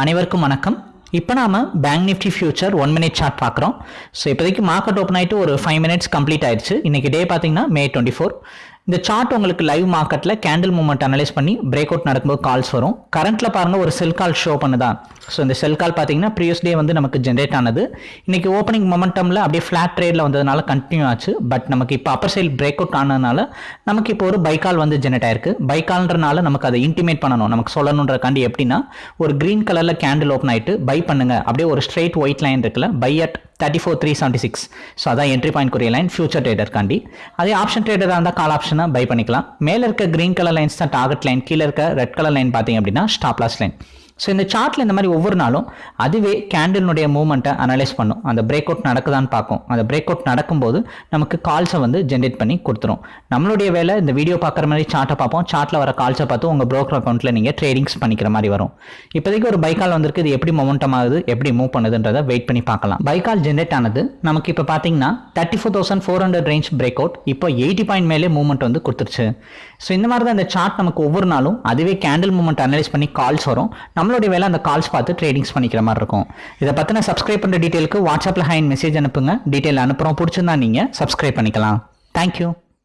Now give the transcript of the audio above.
அனைவருக்கும் வணக்கம். இப்போ நாம bank nifty future one minute chart பார்க்குறோம். ஸோ இப்போதைக்கு மார்க்கெட் ஓப்பன் ஆகிட்டு ஒரு ஃபைவ் மினிட்ஸ் கம்ப்ளீட் ஆயிடுச்சு. இன்னைக்கு டே பார்த்தீங்கன்னா மே டுவெண்ட்டி ஃபோர் இந்த சார்ட் உங்களுக்கு லைவ் மார்க்கெட்டில் கேண்டில் மூமெண்ட் அனலைஸ் பண்ணி பிரேக் அவுட் நடக்கும்போது கால்ஸ் வரும். கரண்ட்ல பாருங்க ஒரு செல் கால் ஷோ பண்ணுதா. ஸோ இந்த செல் கால் பார்த்தீங்கன்னா ப்ரீவியஸ் டே வந்து நமக்கு ஜென்ரேட் ஆனது. இன்னைக்கு ஓப்பனிங் மொமெண்டமில் அப்படியே ஃப்ளாட் ட்ரேடில் வந்ததுனால கண்டினியூ ஆச்சு. பட் நமக்கு இப்போ அப்பர் சைல் பிரேக் அவுட் ஆனதுனால நமக்கு இப்போ ஒரு பைக்கால் வந்து ஜென்ரேட் ஆயிருக்கு. பைக்கால்ன்றனால நமக்கு அதை இன்டிமேட் பண்ணணும். நமக்கு சொல்லணுன்றக்காண்டி எப்படின்னா ஒரு கிரீன் கலரில் கேண்டில் ஓப்பன் ஆயிட்டு பை பண்ணுங்க. அப்படியே ஒரு ஸ்ட்ரெயிட் ஒயிட் லைன் இருக்குல்ல buy at thirty four three seventy six so அதான் என்ட்ரி பாயிண்ட் குரிய லைன் ஃபியூச்சர் ட்ரேடர்காண்டி அதே ஆப்ஷன் ட்ரேடராக இருந்தால் கால் ஆப்ஷனை பை பண்ணிக்கலாம். மேலே இருக்க கிரீன் கலர் லைன்ஸ் தான் டார்கெட் லைன் கீழே இருக்க ரெட் கலர் லைன் பார்த்தீங்க அப்படின்னா ஸ்டாப்லாஸ் லைன் ஸோ இந்த சார்ட்டில் இந்த மாதிரி ஒவ்வொரு நாளும் அதுவே கேண்டிலுடைய மூவ்மெண்ட்டை அனலைஸ் பண்ணும். அந்த பிரேக் அவுட் நடக்குதான்னு பார்க்கும். அந்த பிரேக் அவுட் நடக்கும்போது நமக்கு கால்ஸை வந்து ஜென்ரேட் பண்ணி கொடுத்துரும். நம்மளுடைய வேலை இந்த வீடியோ பார்க்குற மாதிரி சார்ட்டை பார்ப்போம். சார்ட்டில் வர கால்ஸை பார்த்து உங்கள் ப்ரோக்கர் அக்கௌண்ட்டில் நீங்கள் ட்ரேடிங்ஸ் பண்ணிக்கிற மாதிரி வரும். இப்போதைக்கு ஒரு பைக்கால் வந்திருக்கு. இது எப்படி மொமெண்டம் ஆகுது? எப்படி மூவ் பண்ணுதுன்றதை வெயிட் பண்ணி பார்க்கலாம். பைக்கால் ஜென்ரேட் ஆனது நமக்கு இப்போ பார்த்தீங்கன்னா thirty four thousand four hundred range break out இப்போ எயிட்டி பாயிண்ட் மேலே மூவ்மெண்ட் வந்து கொடுத்துருச்சு. ஸோ இந்த மாதிரி தான் இந்த சார்ட் நமக்கு ஒவ்வொரு நாளும் அதுவே கேண்டில் மூவ்மெண்ட் அனலைஸ் பண்ணி கால்ஸ் வரும். நம்மளுடைய வேலை அந்த கால்ஸ் பார்த்து ட்ரேடிங்ஸ் பண்ணிக்கிற மாதிரி இருக்கும். இதை பற்றின சப்ஸ்கிரைப் பண்ணுற டீட்டெயிலுக்கு வாட்ஸ்அப்பில் ஹைன் மெசேஜ் அனுப்புங்க. டீட்டெயில் அனுப்புகிறோம் பிடிச்சிருந்தா நீங்கள் சப்ஸ்கிரைப் பண்ணிக்கலாம். தேங்க்யூ